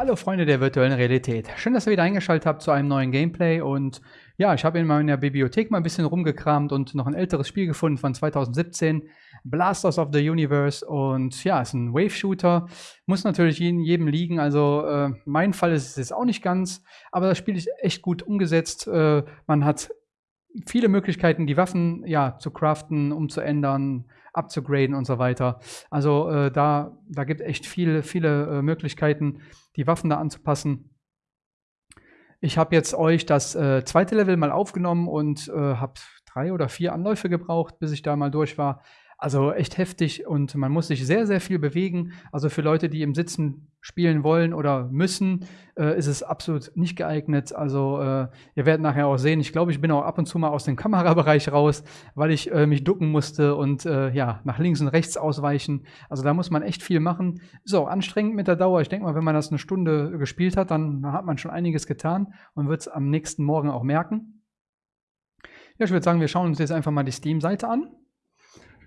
Hallo Freunde der virtuellen Realität. Schön, dass ihr wieder eingeschaltet habt zu einem neuen Gameplay und ja, ich habe in meiner Bibliothek mal ein bisschen rumgekramt und noch ein älteres Spiel gefunden von 2017, Blasters of the Universe und ja, ist ein Wave-Shooter, muss natürlich jedem liegen, also äh, mein Fall ist es jetzt auch nicht ganz, aber das Spiel ist echt gut umgesetzt, äh, man hat viele Möglichkeiten, die Waffen ja zu craften, umzuändern, abzugraden und so weiter. Also äh, da, da gibt es echt viele, viele äh, Möglichkeiten, die Waffen da anzupassen. Ich habe jetzt euch das äh, zweite Level mal aufgenommen und äh, habe drei oder vier Anläufe gebraucht, bis ich da mal durch war. Also echt heftig und man muss sich sehr, sehr viel bewegen. Also für Leute, die im Sitzen spielen wollen oder müssen, äh, ist es absolut nicht geeignet. Also äh, ihr werdet nachher auch sehen, ich glaube, ich bin auch ab und zu mal aus dem Kamerabereich raus, weil ich äh, mich ducken musste und äh, ja, nach links und rechts ausweichen. Also da muss man echt viel machen. Ist auch anstrengend mit der Dauer. Ich denke mal, wenn man das eine Stunde gespielt hat, dann hat man schon einiges getan und wird es am nächsten Morgen auch merken. Ja, ich würde sagen, wir schauen uns jetzt einfach mal die Steam-Seite an.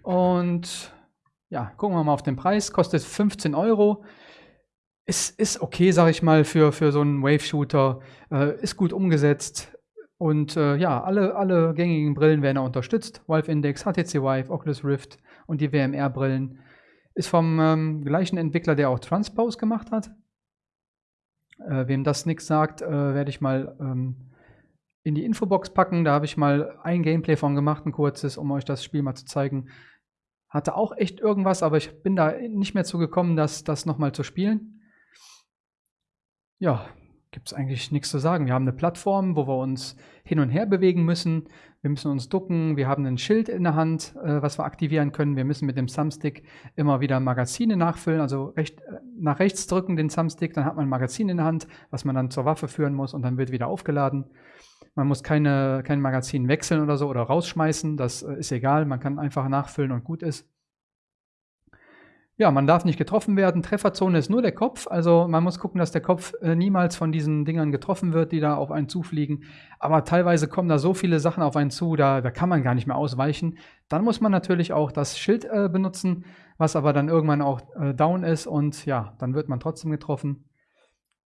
Und ja, gucken wir mal auf den Preis. Kostet 15 Euro. Ist, ist okay, sag ich mal, für, für so einen Wave-Shooter. Äh, ist gut umgesetzt. Und äh, ja, alle, alle gängigen Brillen werden auch unterstützt. Valve Index, HTC Vive, Oculus Rift und die WMR-Brillen. Ist vom ähm, gleichen Entwickler, der auch Transpose gemacht hat. Äh, wem das nichts sagt, äh, werde ich mal ähm, in die Infobox packen. Da habe ich mal ein Gameplay von gemacht, ein kurzes, um euch das Spiel mal zu zeigen. Hatte auch echt irgendwas, aber ich bin da nicht mehr zugekommen, das, das nochmal zu spielen. Ja, gibt es eigentlich nichts zu sagen. Wir haben eine Plattform, wo wir uns hin und her bewegen müssen. Wir müssen uns ducken. Wir haben ein Schild in der Hand, äh, was wir aktivieren können. Wir müssen mit dem Thumbstick immer wieder Magazine nachfüllen. Also recht, äh, nach rechts drücken den Thumbstick, dann hat man ein Magazin in der Hand, was man dann zur Waffe führen muss und dann wird wieder aufgeladen. Man muss keine, kein Magazin wechseln oder so oder rausschmeißen. Das äh, ist egal. Man kann einfach nachfüllen und gut ist. Ja, man darf nicht getroffen werden. Trefferzone ist nur der Kopf. Also man muss gucken, dass der Kopf äh, niemals von diesen Dingern getroffen wird, die da auf einen zufliegen. Aber teilweise kommen da so viele Sachen auf einen zu, da, da kann man gar nicht mehr ausweichen. Dann muss man natürlich auch das Schild äh, benutzen, was aber dann irgendwann auch äh, down ist. Und ja, dann wird man trotzdem getroffen.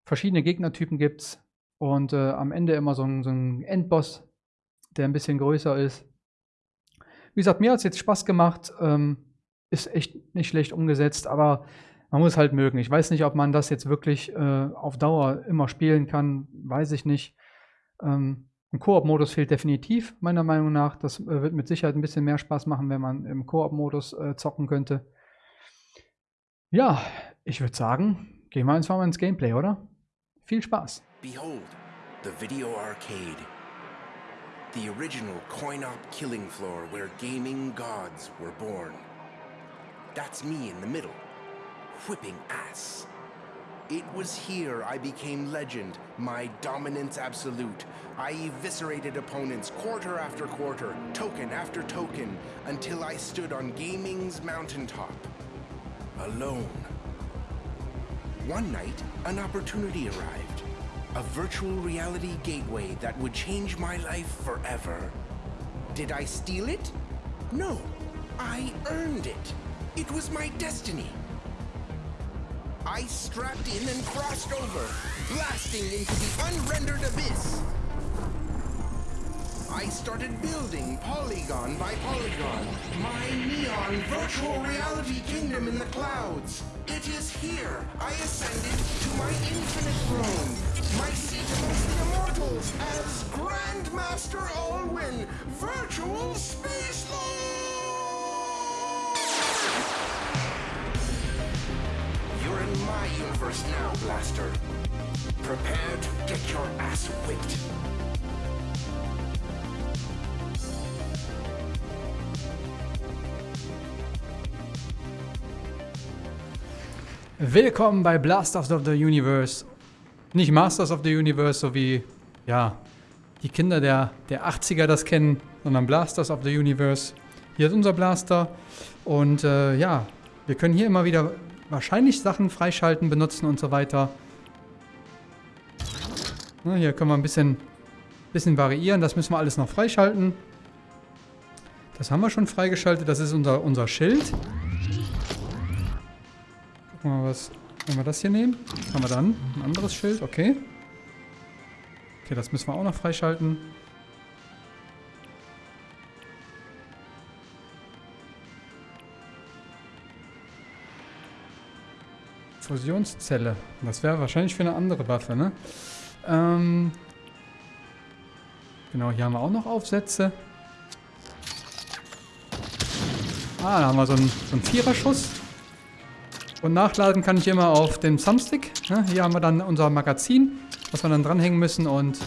Verschiedene Gegnertypen gibt es. Und äh, am Ende immer so ein, so ein Endboss, der ein bisschen größer ist. Wie gesagt, mir hat es jetzt Spaß gemacht. Ähm, ist echt nicht schlecht umgesetzt, aber man muss halt mögen. Ich weiß nicht, ob man das jetzt wirklich äh, auf Dauer immer spielen kann. Weiß ich nicht. Ähm, ein Koop-Modus fehlt definitiv, meiner Meinung nach. Das äh, wird mit Sicherheit ein bisschen mehr Spaß machen, wenn man im Koop-Modus äh, zocken könnte. Ja, ich würde sagen, gehen wir einfach mal ins Gameplay, oder? Viel Spaß! Behold, the video arcade. The original coin-op killing floor where gaming gods were born. That's me in the middle, whipping ass. It was here I became legend, my dominance absolute. I eviscerated opponents quarter after quarter, token after token, until I stood on gaming's mountaintop. Alone. One night, an opportunity arrived. A virtual reality gateway that would change my life forever. Did I steal it? No, I earned it. It was my destiny. I strapped in and crossed over, blasting into the unrendered abyss. I started building polygon by polygon, my neon virtual reality kingdom in the clouds. It is here I ascended to my infinite throne, my seat amongst the immortals as Grandmaster Alwyn, Virtual Space In my universe now, Blaster. Prepare to get your ass whipped. Willkommen bei Blasters of the Universe. Nicht Masters of the Universe, so wie, ja, die Kinder der, der 80er das kennen, sondern Blasters of the Universe. Hier ist unser Blaster und äh, ja, wir können hier immer wieder wahrscheinlich Sachen freischalten, benutzen und so weiter. Na, hier können wir ein bisschen, bisschen variieren, das müssen wir alles noch freischalten. Das haben wir schon freigeschaltet, das ist unser, unser Schild. Gucken wir mal, was Wenn wir das hier nehmen, haben wir dann ein anderes Schild, okay. Okay, das müssen wir auch noch freischalten. Fusionszelle. Das wäre wahrscheinlich für eine andere Waffe, ne? Ähm genau, hier haben wir auch noch Aufsätze. Ah, da haben wir so einen, so einen Viererschuss. Und nachladen kann ich immer auf dem Thumbstick. Ne? Hier haben wir dann unser Magazin, was wir dann dranhängen müssen und...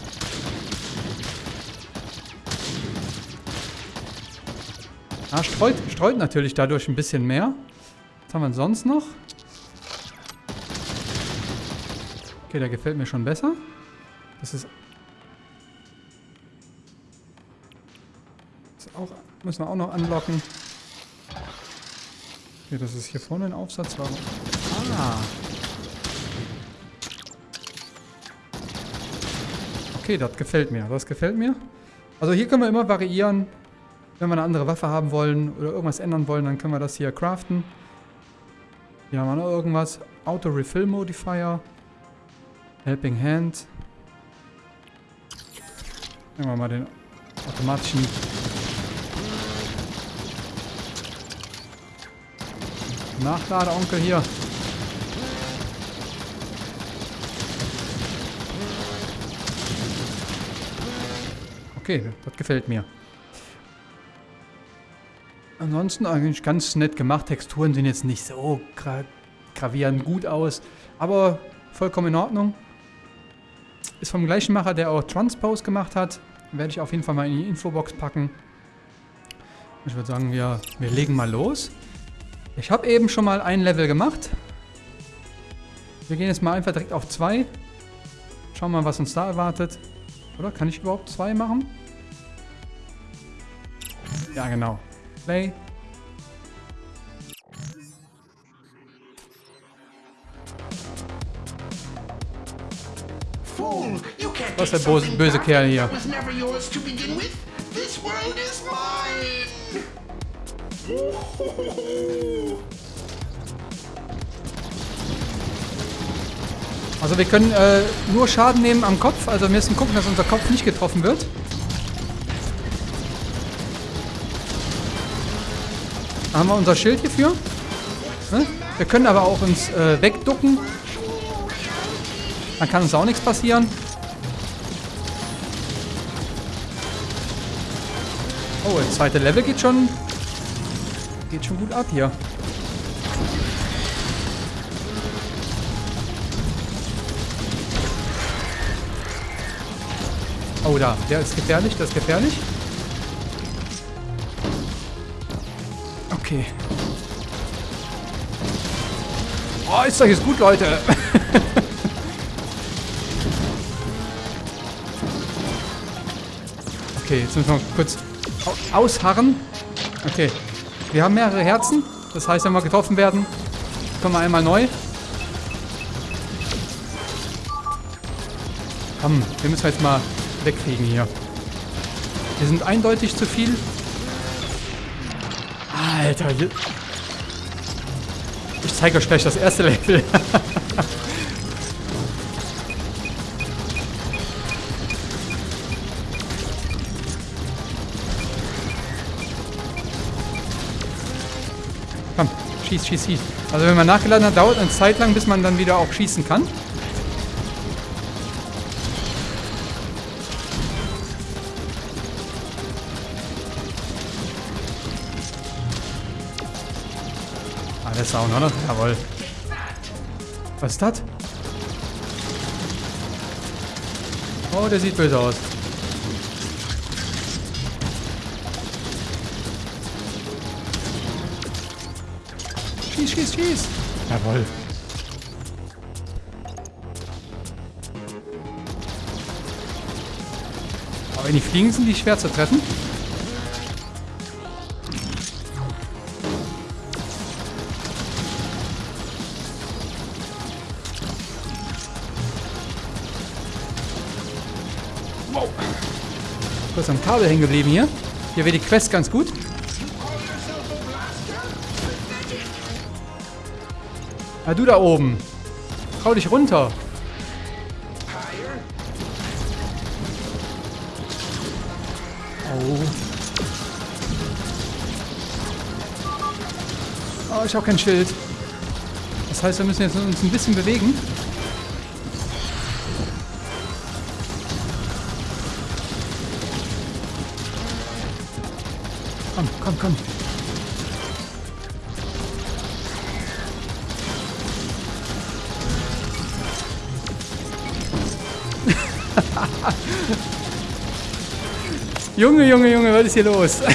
Ah, streut, streut natürlich dadurch ein bisschen mehr. Was haben wir sonst noch? Okay, der gefällt mir schon besser. Das ist... Das auch, müssen wir auch noch anlocken. Okay, das ist hier vorne ein Aufsatz. Warum? Ah. Okay, das gefällt mir. Das gefällt mir. Also hier können wir immer variieren. Wenn wir eine andere Waffe haben wollen oder irgendwas ändern wollen, dann können wir das hier craften. Hier haben wir noch irgendwas. Auto Refill Modifier. Helping Hand. Nehmen wir mal den automatischen... Nachladeonkel hier. Okay, das gefällt mir. Ansonsten eigentlich ganz nett gemacht. Texturen sehen jetzt nicht so gra gravierend gut aus. Aber vollkommen in Ordnung. Ist vom gleichen Macher, der auch Transpose gemacht hat. Werde ich auf jeden Fall mal in die Infobox packen. Ich würde sagen, wir, wir legen mal los. Ich habe eben schon mal ein Level gemacht. Wir gehen jetzt mal einfach direkt auf zwei. Schauen mal, was uns da erwartet. Oder kann ich überhaupt zwei machen? Ja, genau. Play. Was ist der böse, böse Kerl hier? Also wir können äh, nur Schaden nehmen am Kopf. Also wir müssen gucken, dass unser Kopf nicht getroffen wird. Da haben wir unser Schild hierfür. Ne? Wir können aber auch uns äh, wegducken. Dann kann uns auch nichts passieren. Oh, das zweite Level geht schon... Geht schon gut ab hier. Oh, da. Der ist gefährlich, das ist gefährlich. Okay. Oh, ist doch jetzt gut, Leute. okay, jetzt müssen wir kurz ausharren. Okay. Wir haben mehrere Herzen. Das heißt, wenn wir getroffen werden, kommen wir einmal neu. Komm, wir müssen jetzt mal wegkriegen hier. Wir sind eindeutig zu viel. Alter. Ich zeige euch gleich das erste Level. Komm, schieß, schieß, schieß. Also wenn man nachgeladen hat, dauert eine Zeit lang, bis man dann wieder auch schießen kann. Alles Sound, oder? Jawohl. Was ist das? Oh, der sieht böse aus. Schieß, schieß, schieß. Jawohl. Aber wenn die fliegen, sind die schwer zu treffen. Wow. Kurz am Kabel hängen geblieben hier. Hier wäre die Quest ganz gut. Ah, du da oben. Trau dich runter. Oh. Oh, ich habe kein Schild. Das heißt, wir müssen jetzt uns ein bisschen bewegen. Komm, komm, komm. Junge, Junge, Junge, was ist hier los?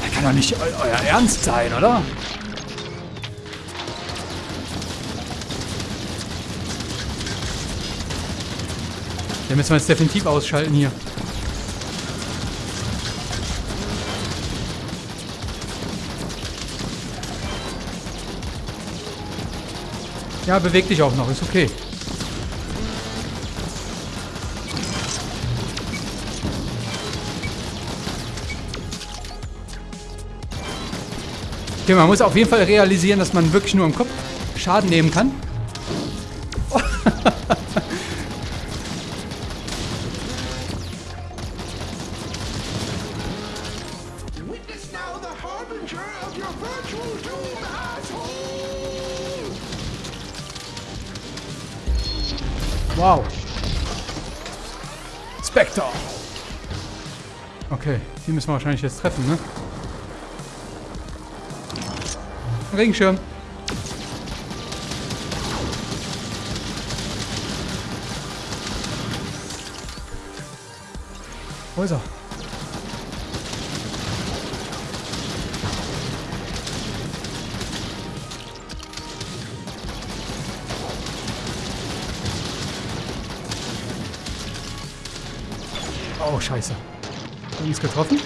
Das kann doch nicht eu euer Ernst sein, oder? Den müssen wir jetzt definitiv ausschalten hier. Ja, beweg dich auch noch, ist okay. Okay, man muss auf jeden Fall realisieren, dass man wirklich nur im Kopf Schaden nehmen kann. Spectre. Okay, die müssen wir wahrscheinlich jetzt treffen, ne? Regenschirm. Wo ist er? Scheiße. Uns getroffen?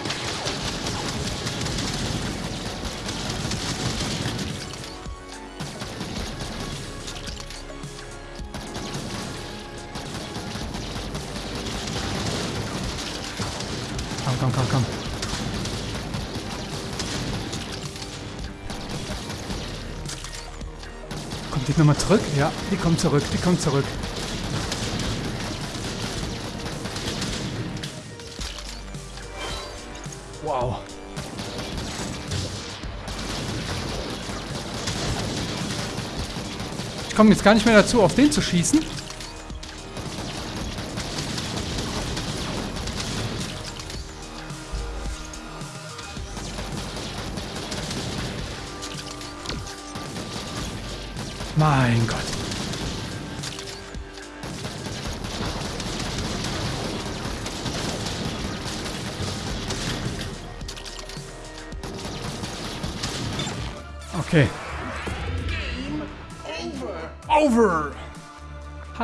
Komm, komm, komm, komm. Kommt die nochmal zurück? Ja, die kommt zurück, die kommt zurück. Komme jetzt gar nicht mehr dazu, auf den zu schießen.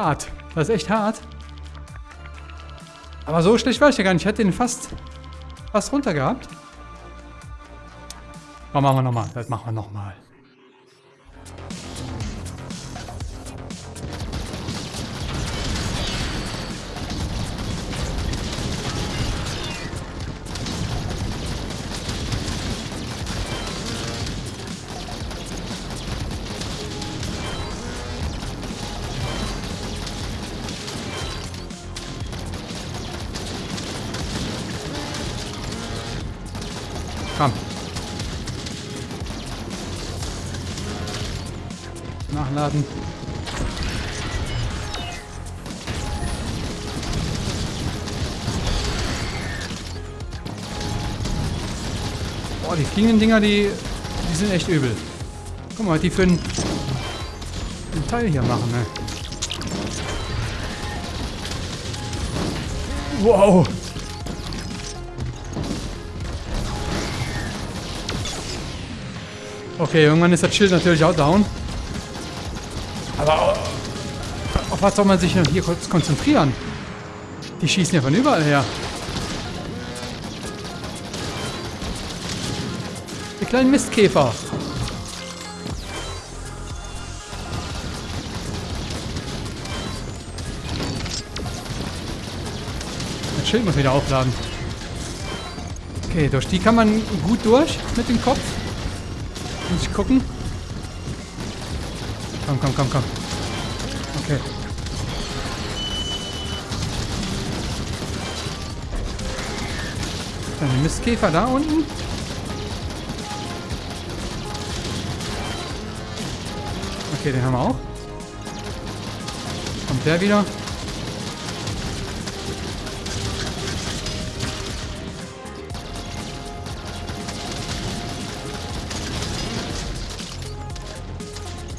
Hart. Das ist echt hart. Aber so schlecht war ich ja gar nicht. Ich hätte den fast, fast runter gehabt. Aber machen wir nochmal. Das machen wir nochmal. Boah, die fliegenden Dinger, die, die sind echt übel. Guck mal, die für einen, einen Teil hier machen, ne? Wow. Okay, irgendwann ist das Schild natürlich auch down. Aber äh, auf was soll man sich hier kurz konzentrieren? Die schießen ja von überall her. Die kleinen Mistkäfer. Schild muss wieder aufladen. Okay, durch die kann man gut durch mit dem Kopf. Muss ich gucken. Komm, komm, komm, komm. Okay. Dann Mistkäfer da unten. Okay, den haben wir auch. Kommt der wieder?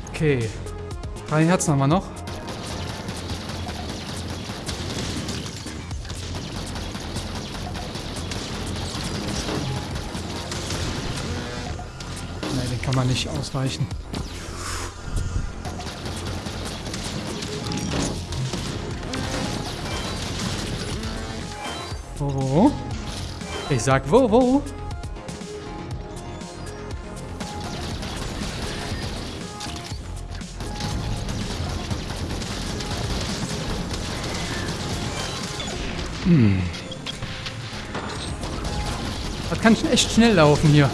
Okay. Drei Herzen haben wir noch. Nein, den kann man nicht ausweichen. Wo, wo, wo? Ich sag wo, wo? Hm. Das kann schon echt schnell laufen hier.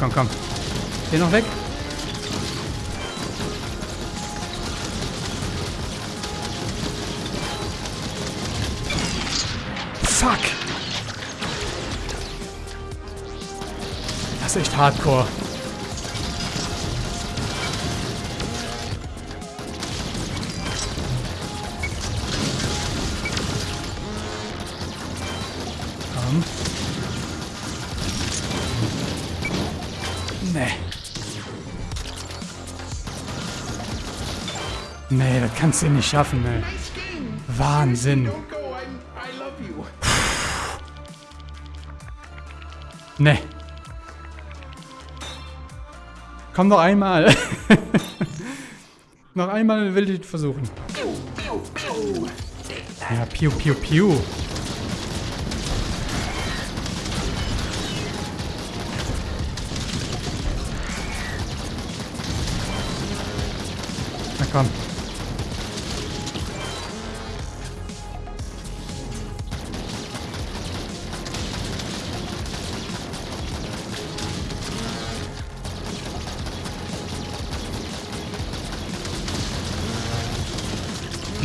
Komm, komm. Geh noch weg. Fuck. Das ist echt hardcore. Kannst du nicht schaffen, ey. Wahnsinn. Nee. Komm noch einmal. noch einmal will ich versuchen. Ja, piu, piu, piu. Na komm.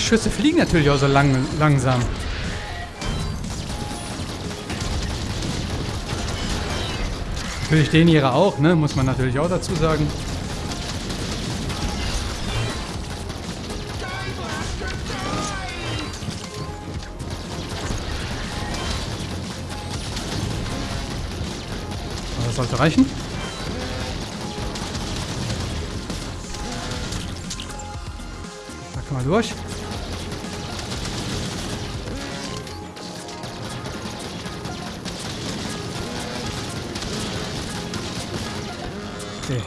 Schüsse fliegen natürlich auch so lang, langsam. Natürlich den ihre auch, ne? Muss man natürlich auch dazu sagen. Das sollte reichen. Da kann man durch.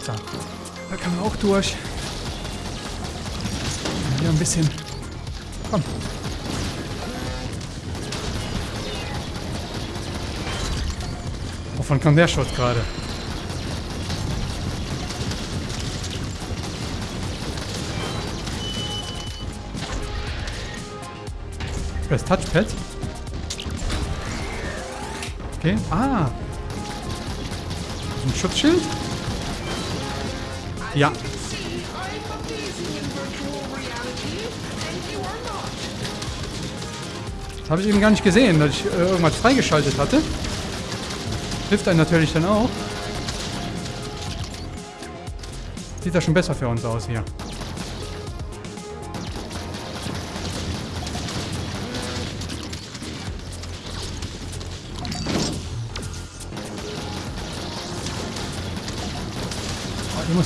So. Da kann man auch durch. Hier ein bisschen. Komm. Wovon kam der Shot gerade? Das Touchpad? Okay. Ah. Ein Schutzschild? Not. Das habe ich eben gar nicht gesehen, dass ich äh, irgendwas freigeschaltet hatte. Hilft einem natürlich dann auch. Sieht das schon besser für uns aus hier.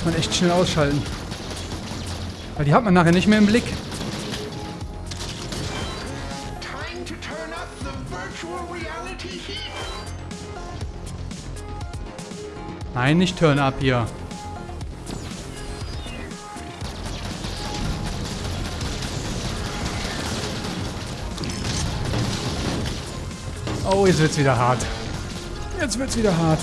Muss man echt schnell ausschalten. Weil die hat man nachher nicht mehr im Blick. Nein, nicht Turn Up hier. Oh, jetzt wird's wieder hart. Jetzt wird's wieder hart.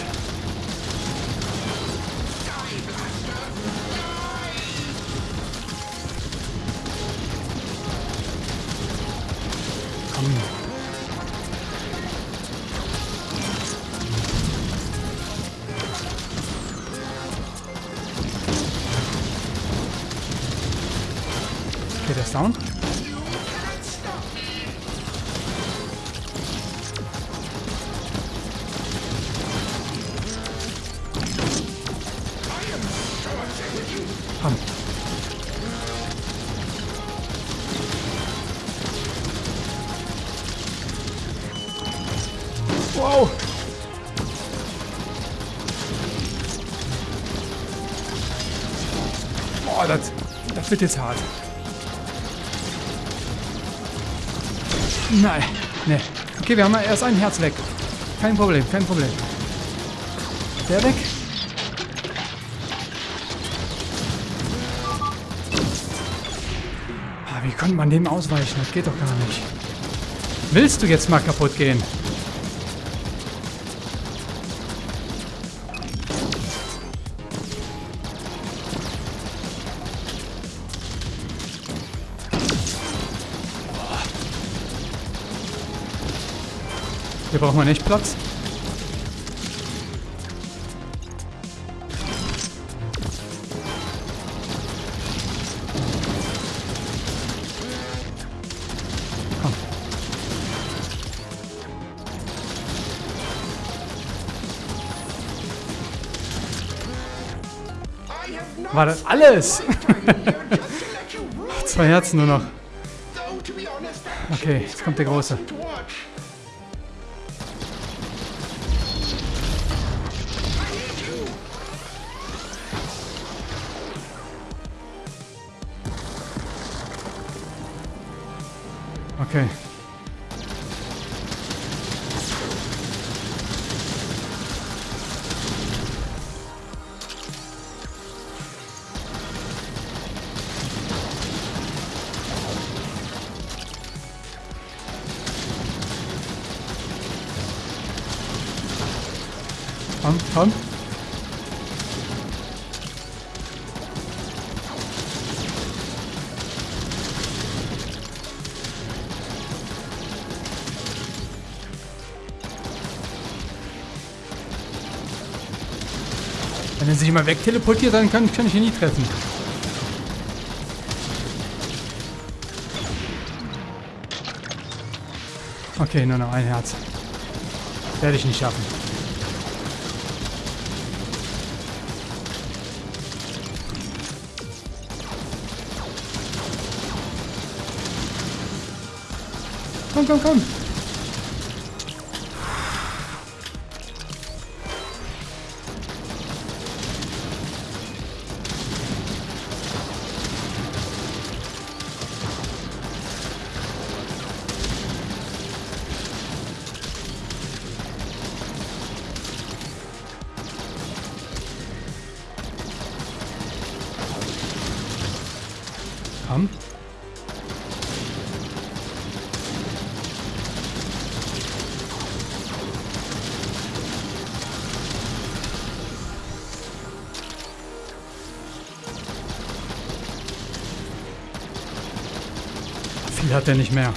Boah, das, das wird jetzt hart. Nein, ne. Okay, wir haben erst ein Herz weg. Kein Problem, kein Problem. Der weg. Ah, wie konnte man dem ausweichen? Das geht doch gar nicht. Willst du jetzt mal kaputt gehen? Hier braucht man echt Platz. War das alles? Zwei Herzen nur noch. Okay, jetzt kommt der Große. Komm, komm. Wenn er sich immer wegteleportiert, dann kann, kann ich ihn nie treffen. Okay, nur noch ein Herz. Werde ich nicht schaffen. Komm, komm, komm. Komm. Hat er nicht mehr.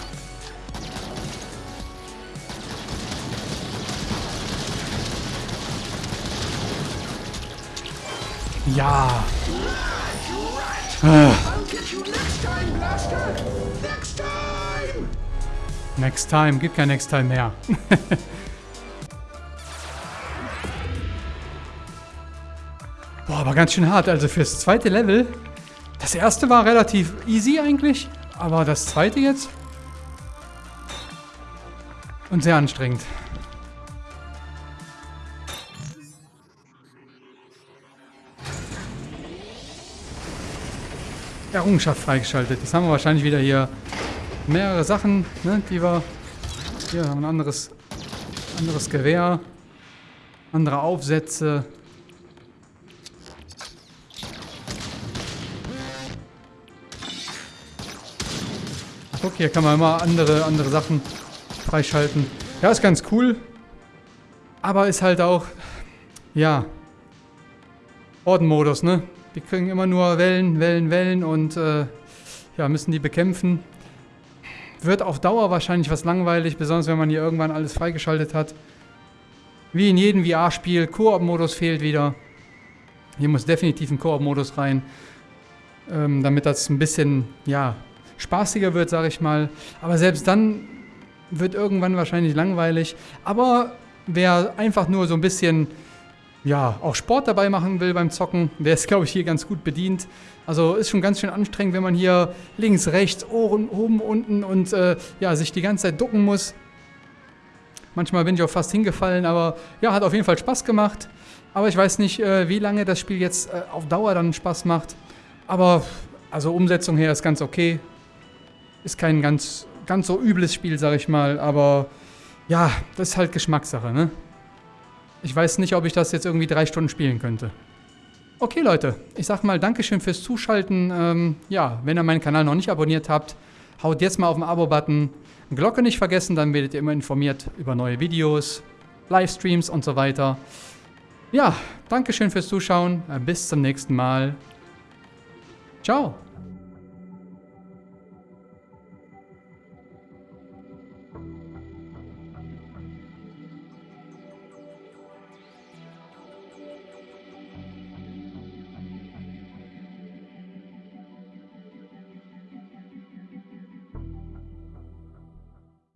Ja. Ah. Next time, gibt kein Next Time mehr. Boah, aber ganz schön hart. Also fürs zweite Level. Das erste war relativ easy eigentlich, aber das zweite jetzt. Und sehr anstrengend. Errungenschaft freigeschaltet. Jetzt haben wir wahrscheinlich wieder hier mehrere Sachen, ne, die wir... Hier haben wir ein anderes, anderes Gewehr, andere Aufsätze. Guck, hier kann man immer andere, andere Sachen freischalten. Ja, ist ganz cool. Aber ist halt auch, ja, Ordenmodus, ne? Wir kriegen immer nur Wellen, Wellen, Wellen und äh, ja, müssen die bekämpfen. Wird auf Dauer wahrscheinlich was langweilig, besonders wenn man hier irgendwann alles freigeschaltet hat. Wie in jedem VR-Spiel, Koop-Modus fehlt wieder. Hier muss definitiv ein Koop-Modus rein, ähm, damit das ein bisschen, ja, spaßiger wird, sage ich mal. Aber selbst dann wird irgendwann wahrscheinlich langweilig. Aber wer einfach nur so ein bisschen ja, auch Sport dabei machen will beim Zocken, der ist, glaube ich, hier ganz gut bedient. Also ist schon ganz schön anstrengend, wenn man hier links, rechts, Ohren, oben, unten und äh, ja, sich die ganze Zeit ducken muss. Manchmal bin ich auch fast hingefallen, aber ja, hat auf jeden Fall Spaß gemacht. Aber ich weiß nicht, äh, wie lange das Spiel jetzt äh, auf Dauer dann Spaß macht. Aber also Umsetzung her ist ganz okay. Ist kein ganz, ganz so übles Spiel, sag ich mal. Aber ja, das ist halt Geschmackssache, ne? Ich weiß nicht, ob ich das jetzt irgendwie drei Stunden spielen könnte. Okay, Leute, ich sag mal Dankeschön fürs Zuschalten. Ähm, ja, wenn ihr meinen Kanal noch nicht abonniert habt, haut jetzt mal auf den Abo-Button. Glocke nicht vergessen, dann werdet ihr immer informiert über neue Videos, Livestreams und so weiter. Ja, Dankeschön fürs Zuschauen. Bis zum nächsten Mal. Ciao.